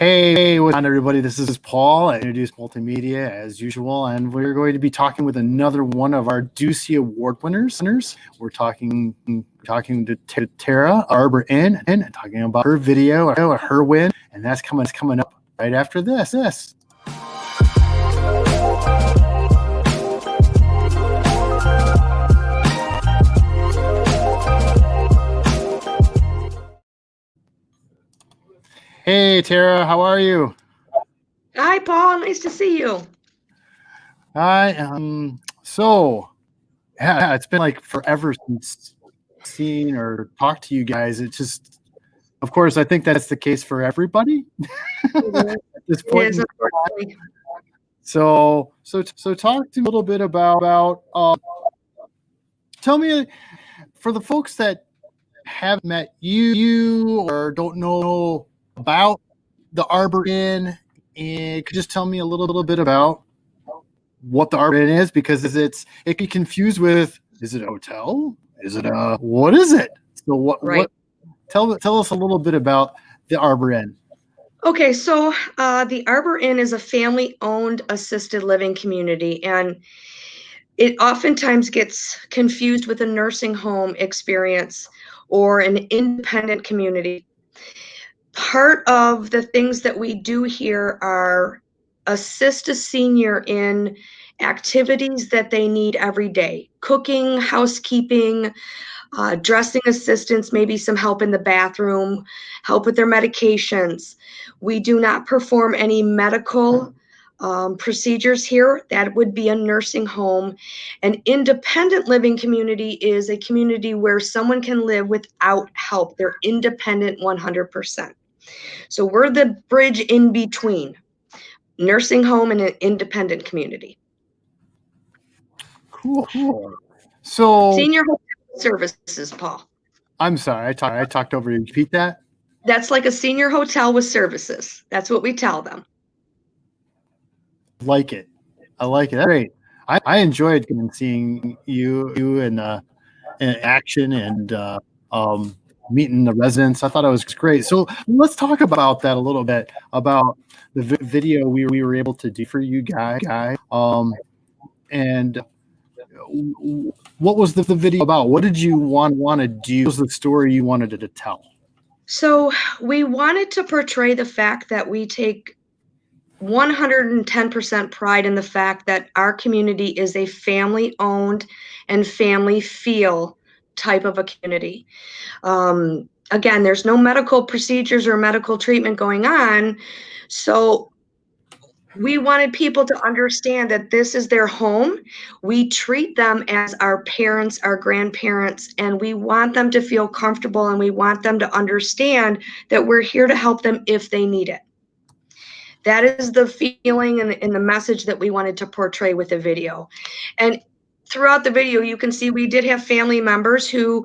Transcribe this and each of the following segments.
Hey, what's on everybody? This is Paul at Introduce Multimedia as usual, and we're going to be talking with another one of our Ducey Award winners. We're talking talking to, Tara Arbor Inn and talking about her video, her win, and that's coming coming up right after this. This. Hey, Tara, how are you? Hi, Paul. Nice to see you. Hi. Um, so, yeah, it's been like forever since seen or talked to you guys. It just, of course, I think that's the case for everybody at this point. so, so, so, talk to me a little bit about about. Uh, tell me, for the folks that have met you, you or don't know about the Arbor Inn, and could just tell me a little, little bit about what the Arbor Inn is because it's it can confuse with is it a hotel? Is it a what is it? So what right. what tell tell us a little bit about the Arbor Inn. Okay, so uh, the Arbor Inn is a family-owned assisted living community, and it oftentimes gets confused with a nursing home experience or an independent community part of the things that we do here are assist a senior in activities that they need every day. Cooking housekeeping uh, dressing assistance maybe some help in the bathroom help with their medications. We do not perform any medical um, procedures here. That would be a nursing home. An independent living community is a community where someone can live without help. They're independent 100% so we're the bridge in between nursing home and an independent community. Cool. cool. So senior services, Paul. I'm sorry, I talked I talked over you. Repeat that. That's like a senior hotel with services. That's what we tell them. Like it. I like it. That's great. I, I enjoyed seeing you you in, uh, in action and uh, um, meeting the residents. I thought it was great. So let's talk about that a little bit about the vi video we, we were able to do for you guy guy. Um, and what was the, the video about? What did you want want to do? What was the story you wanted to tell? So we wanted to portray the fact that we take 110% pride in the fact that our community is a family owned and family feel type of a community. Um, again, there's no medical procedures or medical treatment going on. So we wanted people to understand that this is their home. We treat them as our parents, our grandparents, and we want them to feel comfortable and we want them to understand that we're here to help them if they need it. That is the feeling and, and the message that we wanted to portray with the video. And throughout the video, you can see we did have family members who,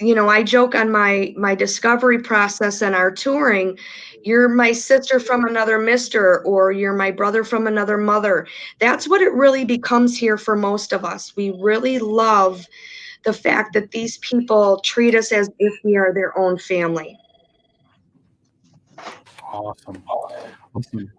you know, I joke on my my discovery process and our touring, you're my sister from another mister or you're my brother from another mother. That's what it really becomes here for most of us. We really love the fact that these people treat us as if we are their own family. Awesome. Awesome.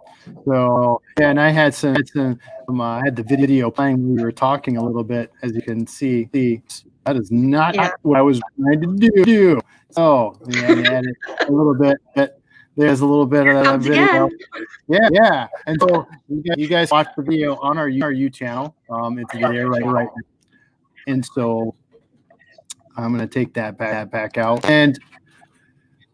So yeah, and I had some, had some um, uh, I had the video playing. We were talking a little bit, as you can see. See, that is not yeah. what I was trying to do. So yeah, a little bit, but there's a little bit of that video. Again. Yeah, yeah. And so you guys, watch the video on our our U channel. Um, it's video right right. And so I'm gonna take that back back out and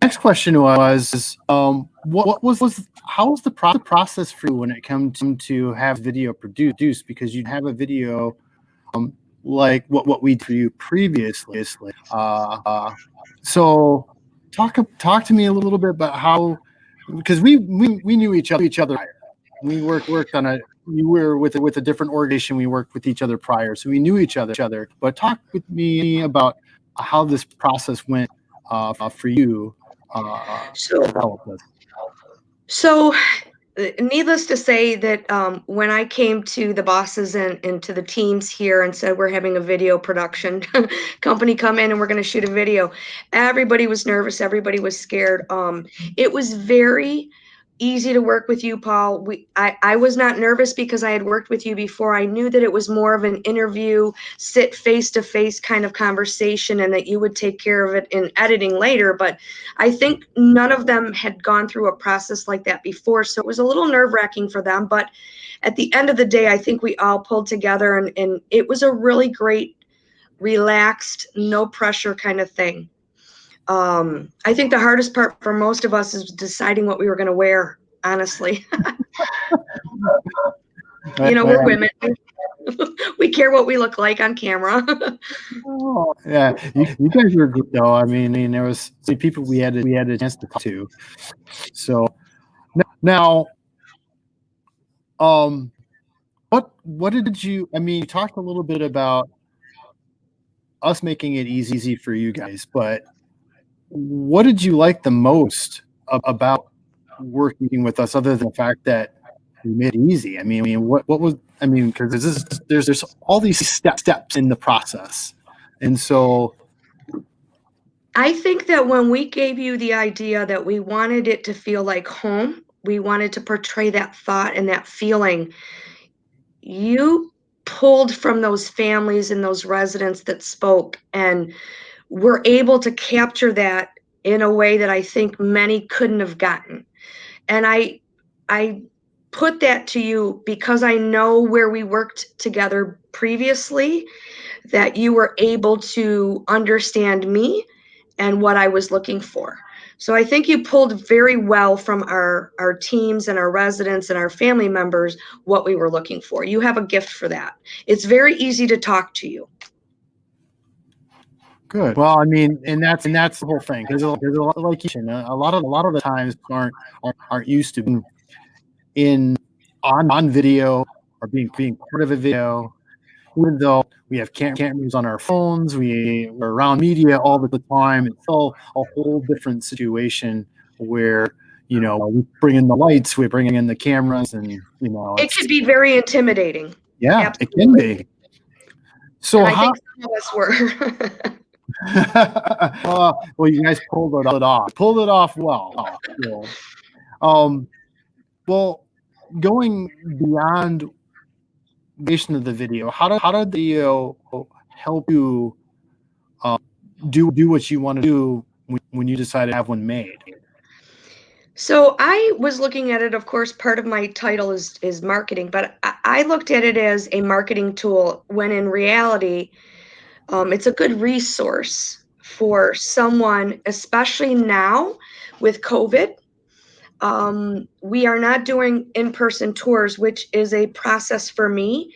next question was um, what, what, was, was how was the pro process for you when it comes to have video produced? Because you'd have a video um, like what what we do previously uh, uh, so talk talk to me a little bit about how because we we, we knew each other each other we worked worked on a we were with with a different organization we worked with each other prior so we knew each other each other. But talk with me about how this process went uh, for you uh, so, so needless to say that um, when I came to the bosses and, and to the teams here and said we're having a video production company come in and we're going to shoot a video, everybody was nervous. Everybody was scared. Um, it was very easy to work with you, Paul. We, I, I was not nervous because I had worked with you before. I knew that it was more of an interview, sit face to face kind of conversation, and that you would take care of it in editing later. But I think none of them had gone through a process like that before. So it was a little nerve wracking for them. But at the end of the day, I think we all pulled together and, and it was a really great, relaxed, no pressure kind of thing um, I think the hardest part for most of us is deciding what we were going to wear. Honestly, you know, we're women. we care what we look like on camera. oh, yeah, you, you, guys were good though. I mean, I mean, there was see, people we had we had a chance to talk to. So now, um, what what did you? I mean, you talked a little bit about us making it easy for you guys, but what did you like the most about working with us other than the fact that we made it easy? I mean, I mean, what, what was, I mean, because there's, there's, there's all these step, steps in the process. And so I think that when we gave you the idea that we wanted it to feel like home, we wanted to portray that thought and that feeling, you pulled from those families and those residents that spoke and we're able to capture that in a way that I think many couldn't have gotten. And I I put that to you because I know where we worked together previously that you were able to understand me and what I was looking for. So I think you pulled very well from our our teams and our residents and our family members what we were looking for. You have a gift for that. It's very easy to talk to you. Good. Well, I mean, and that's and that's the whole thing because there's a lot like you said, a lot of a lot of the times aren't aren't, aren't used to being in on on video or being being part of a video. Even though we have cam- cameras on our phones, we we're around media all the time. It's all a whole different situation where you know we bring in the lights, we're bringing in the cameras, and you know it could be very intimidating. Yeah, Absolutely. it can be. So and I how, think some of us were. uh, well, you guys pulled it off. Pulled it off well. Yeah. Um, well, going beyond the creation of the video, how did how did the video help you uh, do do what you want to do when, when you decide to have one made? So I was looking at it. Of course, part of my title is is marketing, but I, I looked at it as a marketing tool. When in reality, um, it's a good resource for someone, especially now with COVID. Um, we are not doing in person tours, which is a process for me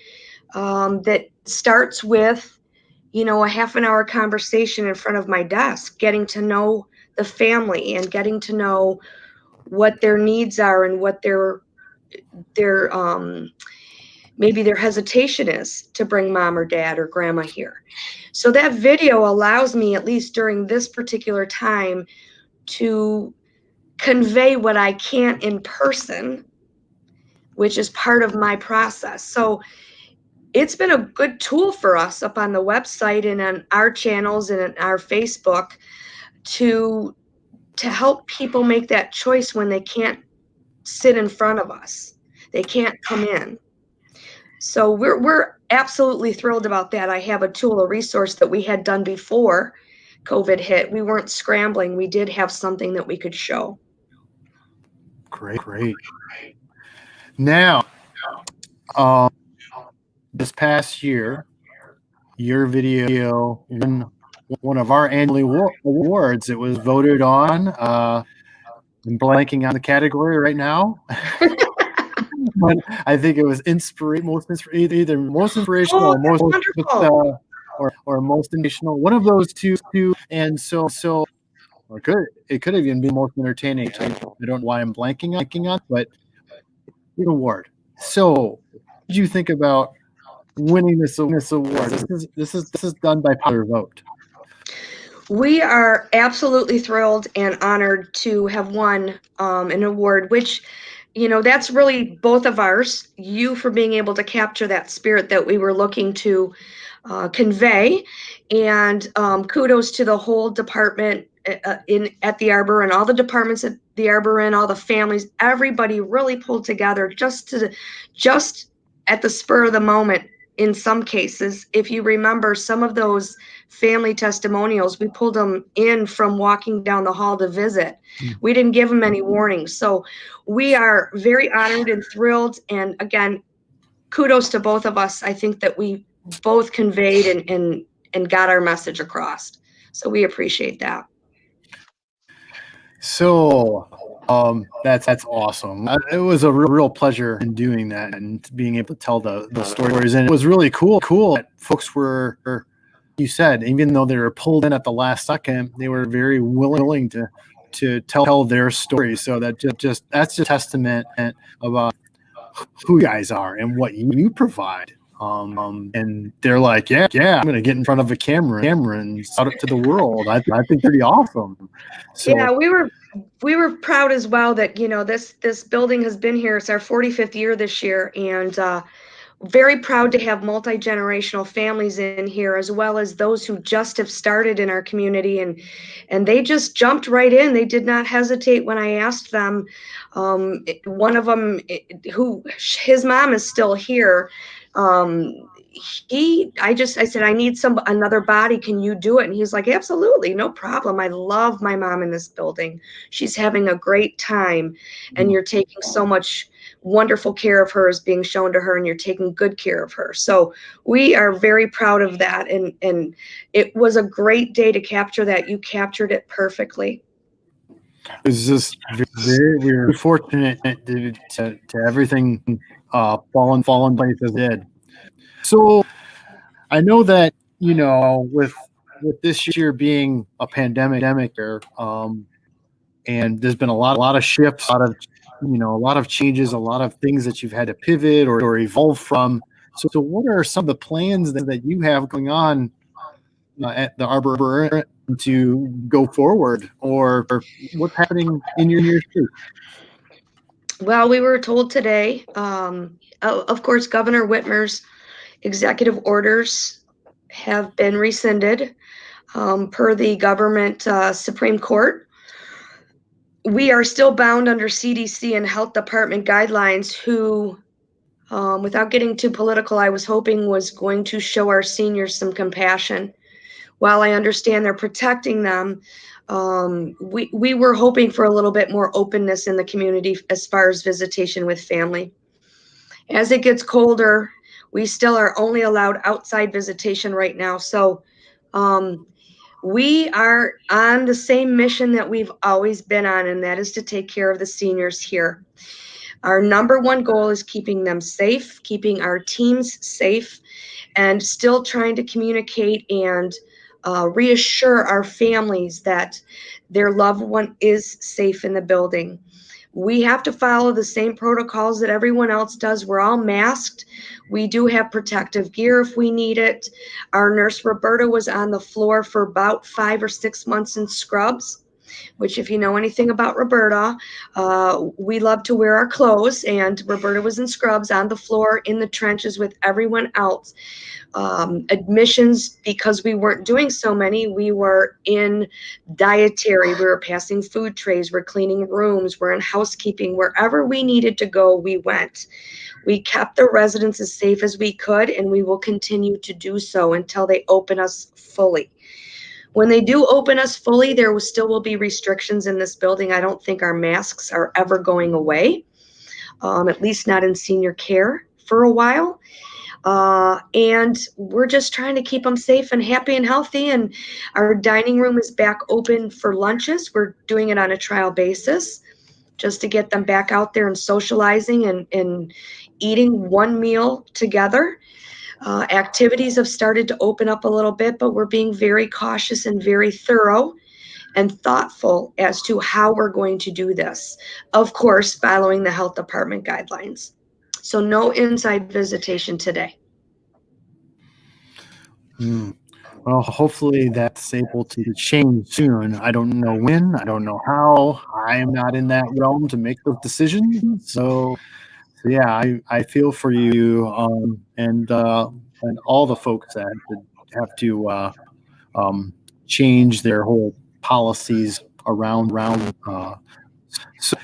um, that starts with, you know, a half an hour conversation in front of my desk, getting to know the family and getting to know what their needs are and what their their um, maybe their hesitation is to bring mom or dad or grandma here. So that video allows me, at least during this particular time, to convey what I can't in person, which is part of my process. So it's been a good tool for us up on the website and on our channels and our Facebook to to help people make that choice when they can't sit in front of us. They can't come in. So we're we're absolutely thrilled about that. I have a tool, a resource that we had done before COVID hit. We weren't scrambling. We did have something that we could show. Great, great. Now, um, this past year, your video won one of our annual awards. It was voted on. Uh, I'm blanking on the category right now. but I think it was inspira- most inspira- either most inspirational oh, or most uh, or, or most inspirational. One of those two, two. And so so or could it could have even been most entertaining. I don't know why I'm blanking blanking on, but the award. So, what did you think about winning this this award? This is this is this is done by popular vote. We are absolutely thrilled and honored to have won um, an award, which you know that's really both of ours you for being able to capture that spirit that we were looking to uh, convey. And um, kudos to the whole department uh, in at the arbor and all the departments at the arbor and all the families. Everybody really pulled together just to just at the spur of the moment in some cases. If you remember some of those family testimonials we pulled them in from walking down the hall to visit. Mm. we didn't give them any warnings. So we are very honored and thrilled. And again kudos to both of us. I think that we both conveyed and and, and got our message across. So we appreciate that. So um, that's that's awesome. It was a real, real pleasure in doing that and being able to tell the, the stories. And it was really cool. Cool that folks were, you said, even though they were pulled in at the last second, they were very willing to to tell, tell their story. So that just, just that's a testament about who you guys are and what you provide. Um, um, and they're like, yeah, yeah, I'm gonna get in front of a camera, camera, and shout it to the world. I, I think pretty awesome. So, yeah, we were we were proud as well that you know this this building has been here. It's our 45th year this year, and uh, very proud to have multi generational families in here, as well as those who just have started in our community, and and they just jumped right in. They did not hesitate when I asked them. Um, one of them, who his mom is still here um, he i just i said i need some another body. Can you do it? And he's like absolutely no problem. I love my mom in this building. She's having a great time. And mm-hmm. you're taking so much wonderful care of her is being shown to her and you're taking good care of her. So we are very proud of that. And and it was a great day to capture that. You captured it perfectly. It's just very we're fortunate to, to, to everything uh, fallen fallen place as did. So I know that you know with with this year being a pandemic or um, and there's been a lot a lot of shifts, a lot of you know a lot of changes, a lot of things that you've had to pivot or, or evolve from. So, so what are some of the plans that, that you have going on uh, at the Arbor to go forward, or, or what's happening in your year too? Well, we were told today, um, of course, Governor Whitmer's executive orders have been rescinded um, per the government uh, Supreme Court. We are still bound under CDC and health department guidelines, who, um, without getting too political, I was hoping was going to show our seniors some compassion. While I understand they're protecting them, um, we, we were hoping for a little bit more openness in the community as far as visitation with family. As it gets colder, we still are only allowed outside visitation right now. So um, we are on the same mission that we've always been on, and that is to take care of the seniors here. Our number one goal is keeping them safe, keeping our teams safe, and still trying to communicate and uh, reassure our families that their loved one is safe in the building. We have to follow the same protocols that everyone else does. We're all masked. We do have protective gear if we need it. Our nurse Roberta was on the floor for about five or six months in scrubs which if you know anything about Roberta, uh, we love to wear our clothes and Roberta was in scrubs on the floor in the trenches with everyone else. Um, admissions, because we weren't doing so many, we were in dietary, we were passing food trays, we're cleaning rooms, we're in housekeeping, wherever we needed to go, we went. We kept the residents as safe as we could, and we will continue to do so until they open us fully. When they do open us fully, there will still will be restrictions in this building. I don't think our masks are ever going away, um, at least not in senior care for a while. Uh, and we're just trying to keep them safe and happy and healthy. And our dining room is back open for lunches. We're doing it on a trial basis just to get them back out there and socializing and, and eating one meal together. Uh, activities have started to open up a little bit, but we're being very cautious and very thorough and thoughtful as to how we're going to do this. Of course, following the health department guidelines. So no inside visitation today. Mm. Well, hopefully that's able to change soon. I don't know when, I don't know how. I am not in that realm to make those decisions. So so yeah, I, I feel for you um, and uh, and all the folks that have to uh, um, change their whole policies around around. Uh, so,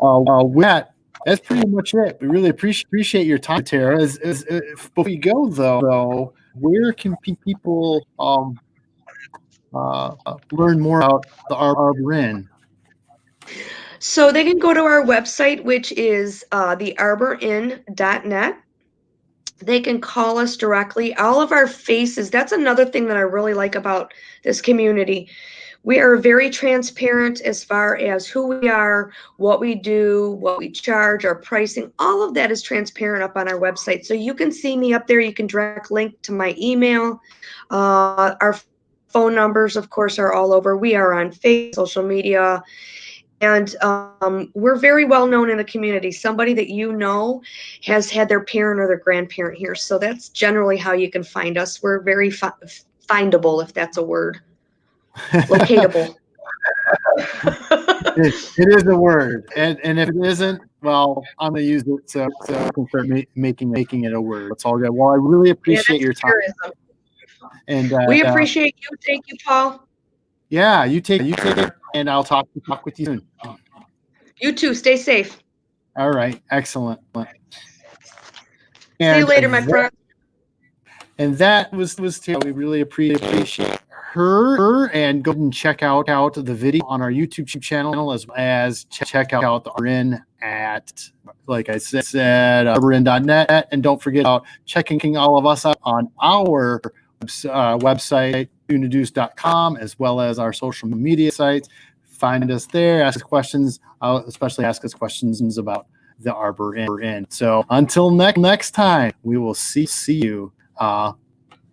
uh, uh, that, that's pretty much it. We really appreciate appreciate your time, Tara. As, as, uh, before we go, though, though, where can pe- people um, uh, learn more about the Ar- Arbor Inn? So they can go to our website, which is uh, thearborin.net. They can call us directly. All of our faces, that's another thing that I really like about this community. We are very transparent as far as who we are, what we do, what we charge, our pricing. All of that is transparent up on our website. So you can see me up there. You can direct link to my email. Uh, our phone numbers, of course, are all over. We are on Facebook, social media, and um, we're very well known in the community. Somebody that you know has had their parent or their grandparent here. So that's generally how you can find us. We're very fi- findable, if that's a word. Locatable. it, it is a word, and and if it isn't, well, I'm gonna use it so so I can start ma- making making it a word. It's all good. Well, I really appreciate Yeah, your time, tourism. and uh, We uh, appreciate you. Thank you, Paul. yeah, you take you take it, and I'll talk talk with you soon. You too. Stay safe. All right, excellent. See you later, my that- friend. And that was was Tara. We really appreciate her and go and check out out the video on our YouTube channel as well as check out the RN at like I said said uh, RN.net and don't forget about checking all of us out on our uh, website unaduce.com as well as our social media sites. Find us there, ask us questions, uh, especially ask us questions about the Arbor Inn. So until next next time, we will see see you. Uh,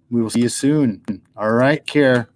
we will see you soon. All right, care.